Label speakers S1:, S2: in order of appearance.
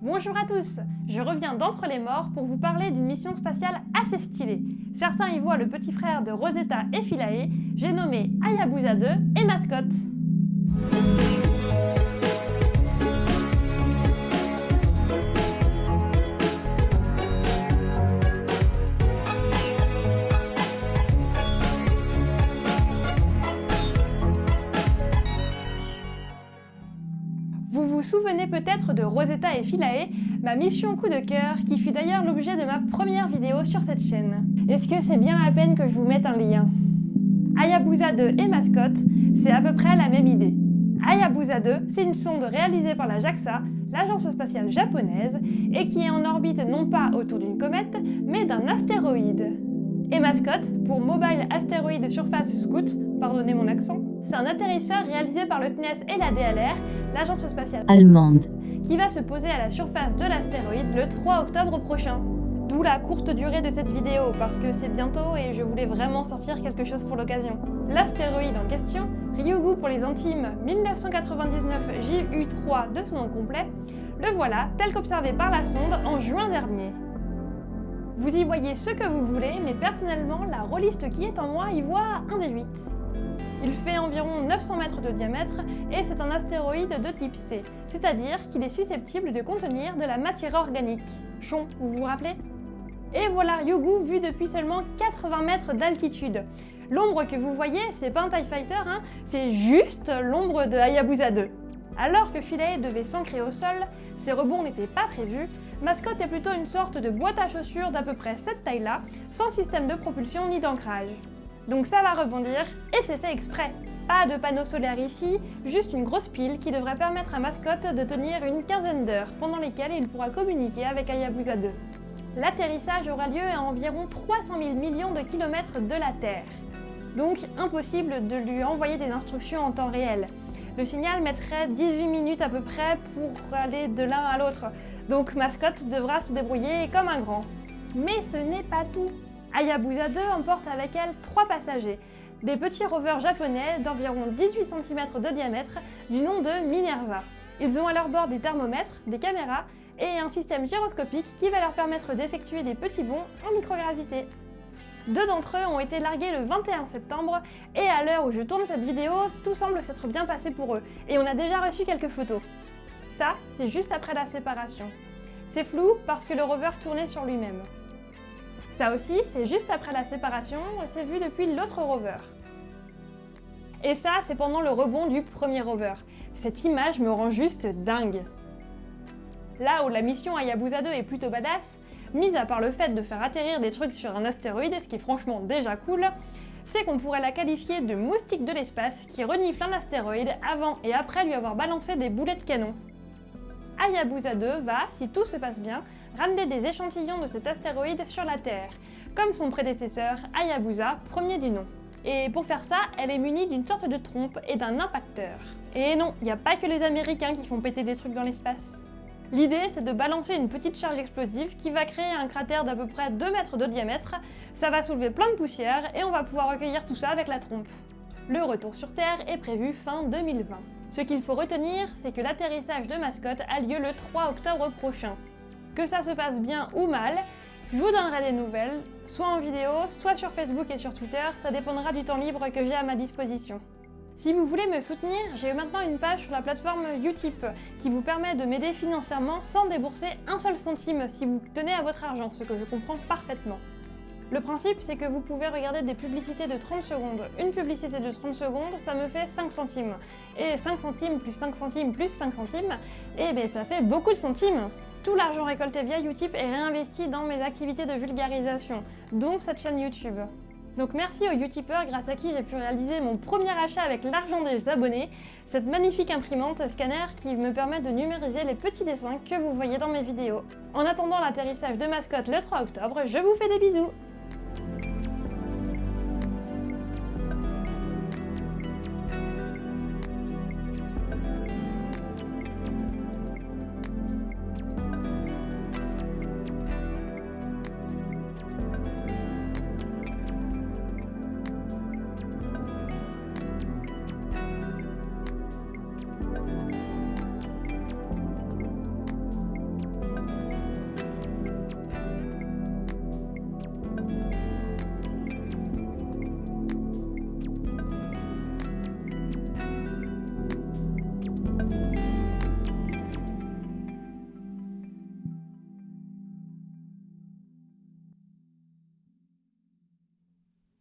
S1: Bonjour à tous, je reviens d'entre les morts pour vous parler d'une mission spatiale assez stylée. Certains y voient le petit frère de Rosetta et Philae, j'ai nommé Hayabusa 2 et mascotte. Souvenez peut-être de Rosetta et Philae, ma mission coup de cœur qui fut d'ailleurs l'objet de ma première vidéo sur cette chaîne. Est-ce que c'est bien la peine que je vous mette un lien? Hayabusa 2 et mascotte, c'est à peu près la même idée. Hayabusa 2, c'est une sonde réalisée par la JAXA, l'agence spatiale japonaise, et qui est en orbite non pas autour d'une comète, mais d'un astéroïde. Et mascotte, pour Mobile Asteroid Surface Scout, pardonnez mon accent, c'est un atterrisseur réalisé par le CNES et la DLR, l'agence spatiale
S2: allemande,
S1: qui va se poser à la surface de l'astéroïde le 3 octobre prochain. D'où la courte durée de cette vidéo, parce que c'est bientôt et je voulais vraiment sortir quelque chose pour l'occasion. L'astéroïde en question, Ryugu pour les intimes 1999 JU3 de son nom complet, le voilà tel qu'observé par la sonde en juin dernier. Vous y voyez ce que vous voulez, mais personnellement, la rôliste qui est en moi y voit un des 8. Il fait environ 900 mètres de diamètre et c'est un astéroïde de type C, c'est-à-dire qu'il est susceptible de contenir de la matière organique. Chon, vous vous rappelez? Et voilà Ryugu vu depuis seulement 80 mètres d'altitude. L'ombre que vous voyez, c'est pas un TIE Fighter, hein, c'est juste l'ombre de Hayabusa 2. Alors que Philae devait s'ancrer au sol, ses rebonds n'étaient pas prévus, Mascotte est plutôt une sorte de boîte à chaussures d'à peu près cette taille-là, sans système de propulsion ni d'ancrage. Donc ça va rebondir, et c'est fait exprès. Pas de panneau solaire ici, juste une grosse pile qui devrait permettre à Mascotte de tenir une quinzaine d'heures, pendant lesquelles il pourra communiquer avec Hayabusa 2. L'atterrissage aura lieu à environ 300 000 millions de kilomètres de la Terre. Donc impossible de lui envoyer des instructions en temps réel. Le signal mettrait 18 minutes à peu près pour aller de l'un à l'autre, donc Mascotte devra se débrouiller comme un grand. Mais ce n'est pas tout. Hayabusa 2 emporte avec elle trois passagers, des petits rovers japonais d'environ 18 cm de diamètre du nom de Minerva. Ils ont à leur bord des thermomètres, des caméras et un système gyroscopique qui va leur permettre d'effectuer des petits bonds en microgravité. Deux d'entre eux ont été largués le 21 septembre et à l'heure où je tourne cette vidéo, tout semble s'être bien passé pour eux et on a déjà reçu quelques photos. Ça, c'est juste après la séparation. C'est flou parce que le rover tournait sur lui-même. Ça aussi, c'est juste après la séparation, c'est vu depuis l'autre rover. Et ça, c'est pendant le rebond du premier rover. Cette image me rend juste dingue. Là où la mission Hayabusa 2 est plutôt badass, mis à part le fait de faire atterrir des trucs sur un astéroïde, ce qui est franchement déjà cool, c'est qu'on pourrait la qualifier de moustique de l'espace qui renifle un astéroïde avant et après lui avoir balancé des boulets de canon. Hayabusa 2 va, si tout se passe bien, ramener des échantillons de cet astéroïde sur la Terre, comme son prédécesseur Hayabusa, premier du nom. Et pour faire ça, elle est munie d'une sorte de trompe et d'un impacteur. Et non, il n'y a pas que les Américains qui font péter des trucs dans l'espace. L'idée, c'est de balancer une petite charge explosive qui va créer un cratère d'à peu près 2 mètres de diamètre, ça va soulever plein de poussière et on va pouvoir recueillir tout ça avec la trompe. Le retour sur Terre est prévu fin 2020. Ce qu'il faut retenir, c'est que l'atterrissage de mascotte a lieu le 3 octobre prochain. Que ça se passe bien ou mal, je vous donnerai des nouvelles, soit en vidéo, soit sur Facebook et sur Twitter, ça dépendra du temps libre que j'ai à ma disposition. Si vous voulez me soutenir, j'ai maintenant une page sur la plateforme Utip qui vous permet de m'aider financièrement sans débourser un seul centime si vous tenez à votre argent, ce que je comprends parfaitement. Le principe, c'est que vous pouvez regarder des publicités de 30 secondes. Une publicité de 30 secondes, ça me fait 5 centimes. Et 5 centimes plus 5 centimes plus 5 centimes, et bien ça fait beaucoup de centimes Tout l'argent récolté via Utip est réinvesti dans mes activités de vulgarisation, dont cette chaîne YouTube. Donc merci aux Utipeurs grâce à qui j'ai pu réaliser mon premier achat avec l'argent des abonnés, cette magnifique imprimante scanner qui me permet de numériser les petits dessins que vous voyez dans mes vidéos. En attendant l'atterrissage de mascotte le 3 octobre, je vous fais des bisous